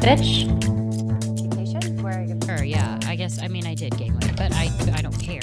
Bitch. Vacation? Where are you? Sure, yeah. I guess, I mean, I did gain weight, but I, I don't care.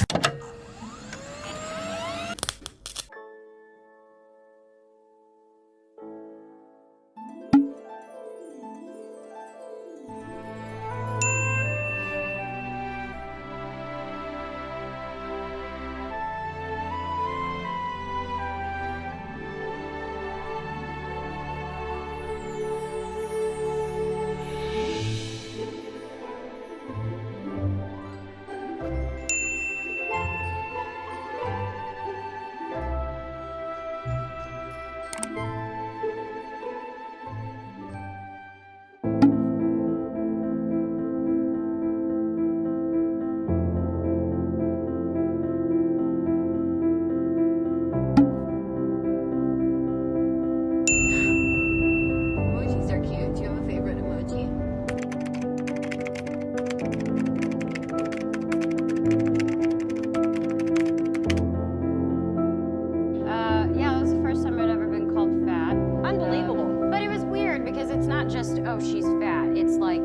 Oh, she's fat. It's like,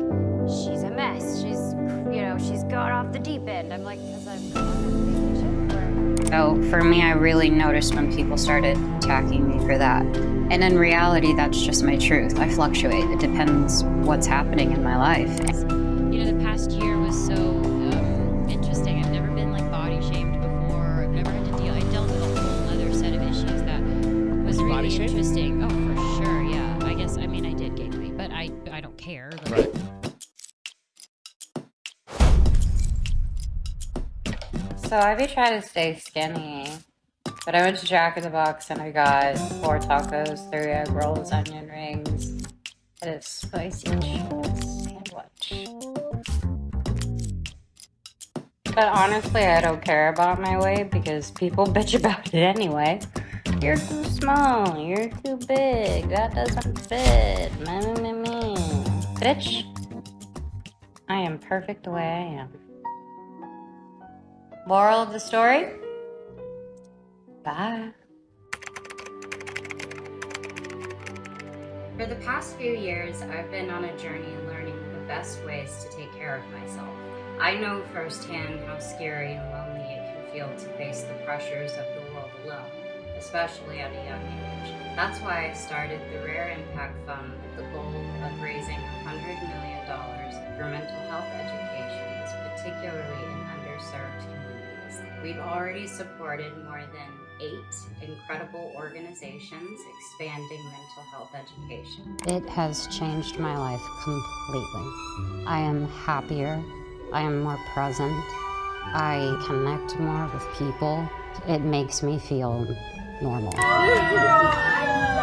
she's a mess. She's, you know, she's gone off the deep end. I'm like, because I've gone on vacation. So for me, I really noticed when people started attacking me for that. And in reality, that's just my truth. I fluctuate. It depends what's happening in my life. You know, the past year was so um, interesting. I've never been like body shamed before. I've never had to deal. I dealt with a whole other set of issues that was really Body shamed? interesting. Oh, So I be trying to stay skinny. But I went to Jack in the Box and I got four tacos, three egg rolls, onion rings, and a spicy sandwich. But honestly, I don't care about my weight because people bitch about it anyway. You're too small, you're too big, that doesn't fit. Meh, meh, meh. Bitch, I am perfect the way I am. Moral of the story? Bye. For the past few years, I've been on a journey learning the best ways to take care of myself. I know firsthand how scary and lonely it can feel to face the pressures of the world alone, especially at a young age. That's why I started the Rare Impact Fund with the goal of raising $100 million for mental health education, particularly in underserved communities. We've already supported more than eight incredible organizations expanding mental health education. It has changed my life completely. I am happier. I am more present. I connect more with people. It makes me feel normal.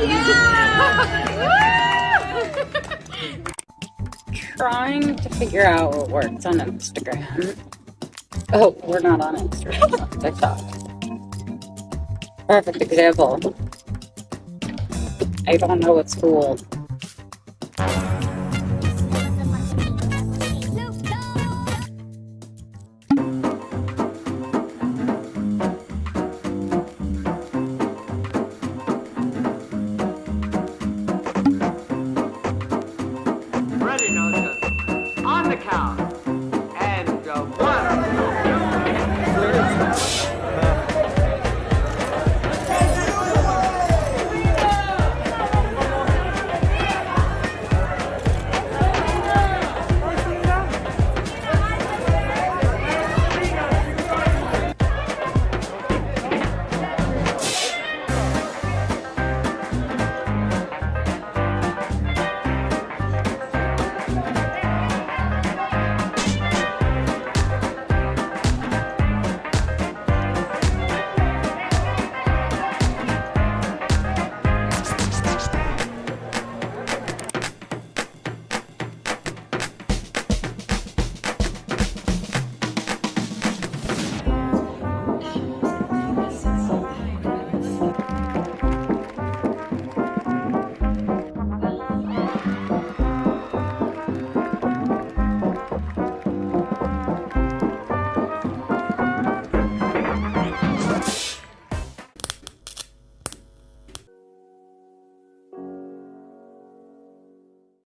Trying to figure out what works on Instagram. Oh, we're not on Instagram, on TikTok. Perfect example. I don't know what's cool.